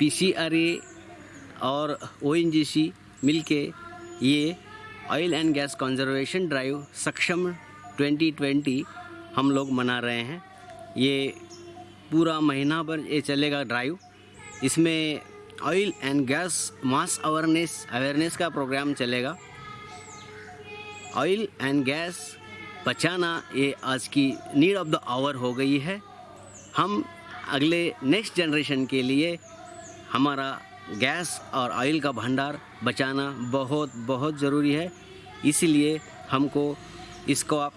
PCRA और ONGC मिलके ये oil and gas conservation drive Saksham 2020 हम लोग मना रहे हैं। ये पूरा महीना भर ये चलेगा ड्राइव इसमें oil and gas mass awareness awareness का प्रोग्राम चलेगा। ऑयल एंड गैस बचाना ये आज की नीड ऑफ़ द आवर हो गई है। हम अगले नेक्स्ट जनरेशन के लिए हमारा गैस और ऑयल का भंडार बचाना बहुत बहुत ज़रूरी है। इसलिए हमको इसको आप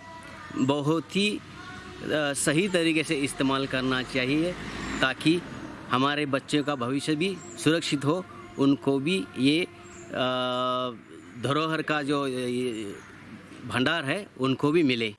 बहुत ही सही तरीके से इस्तेमाल करना चाहिए ताकि हमारे बच्चों का भविष्य भी सुरक्षित हो। उनको भी ये धरोहर का जो भंडार है, उनको भी मिले।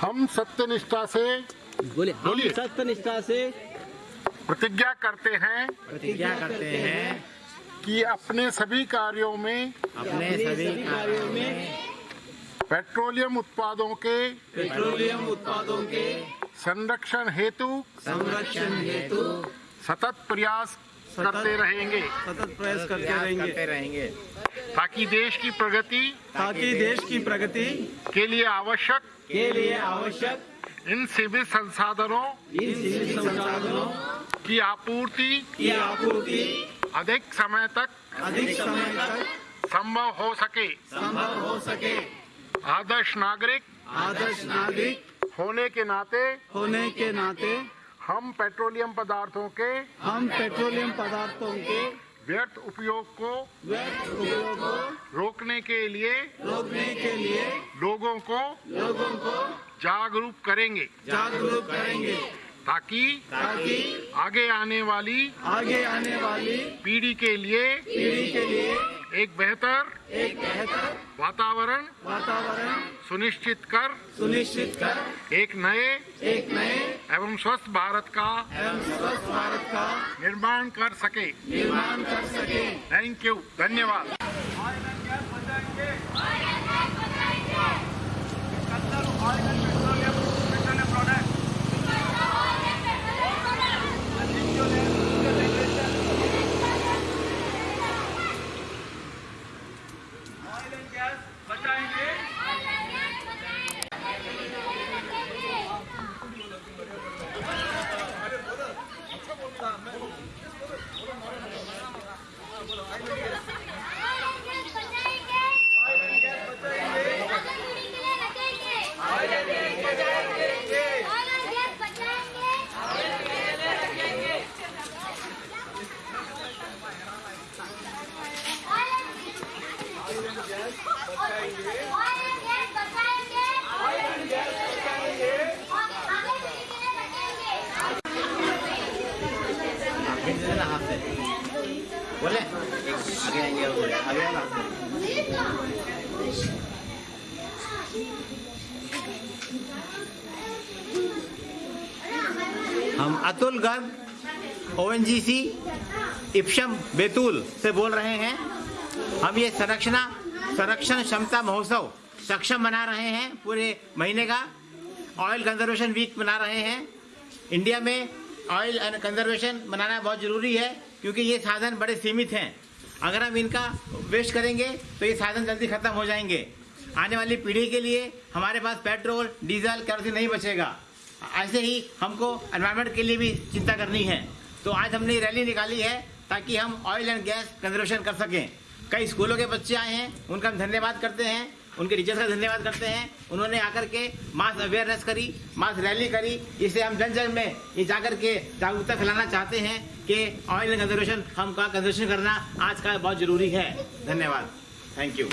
हम सत्यनिष्ठा से बोले हम बोलिए। सत्य निष्ठा से प्रतिज्ञा करते हैं प्रतिज्ञा करते हैं कि अपने सभी कार्यों में अपने सभी कार्यों में पेट्रोलियम उत्पादों के पेट्रोलियम उत्पादों के संरक्षण हेतु संरक्षण हेतु सतत प्रयास करते रहेंगे। सतत प्रयास करते रहेंगे। ताकि देश की प्रगति ताकि देश की प्रगति के लिए आवश्यक के लिए आवश्यक इन सीमित संसाधनों इन सीमित संसाधनों की आपूर्ति की आपूर्ति अधिक समय तक अधिक समय तक संभव हो सके। संभव हो सके। आदर्श नागरिक आदर्श नागरिक होने के नाते होने के नाते हम पेट्रोलियम पदार्थों के हम पेट्रोलियम पदार्थों के व्यर्थ उपयोग को व्यर्थ उपयोग को रोकने के लिए रोकने के लिए लोगों को लोगों को जागरूक करेंगे। जागरूक करेंगे। ताकि ताकि आगे आने वाली आगे आने वाली पीढ़ी के लिए पीढ़ी के लिए एक बेहतर एक बेहतर वातावरण वातावरण सुनिश्चित कर सुनिश्चित कर एक नए एक नए एवं स्वस्थ भारत का एवं स्वस्थ भारत का निर्माण कर सके। निर्माण कर सके। थैंक यू धन्यवाद। आइलैंड गैस बचाएँगे बोले आगे आएँगे आगे आना हम अतुल गर्ग ओ इप्शम, बैतूल से बोल रहे हैं। हम ये संरक्षणा, संरक्षण क्षमता महोत्सव सक्षम मना रहे हैं पूरे महीने का। ऑयल कंजर्वेशन वीक मना रहे हैं। इंडिया में ऑयल एंड कंजर्वेशन बनाना बहुत ज़रूरी है, क्योंकि ये साधन बड़े सीमित हैं। अगर हम इनका वेस्ट करेंगे तो ये साधन जल्दी ख़त्म हो जाएँगे। आने वाली पीढ़ी के लिए हमारे पास पेट्रोल, डीजल कैरोसिन नहीं बचेगा। ऐसे ही हमको एनवायरनमेंट के लिए भी चिंता करनी है। तो आज हमने रैली निकाली है, ताकि हम ऑयल एंड गैस कंजर्वेशन कर सकें। कई स्कूलों के बच्चे आए हैं, उनका हम धन्यवाद करते हैं। उनके टीचर्स का धन्यवाद करते हैं। उन्होंने आकर के मास अवेयरनेस करी मास रैली करी। इससे हम जन जन में ये जाकर के जागरूकता फैलाना चाहते हैं कि ऑयल कंजर्वेशन हम का कंजर्वेशन करना आज का बहुत ज़रूरी है। धन्यवाद। Thank you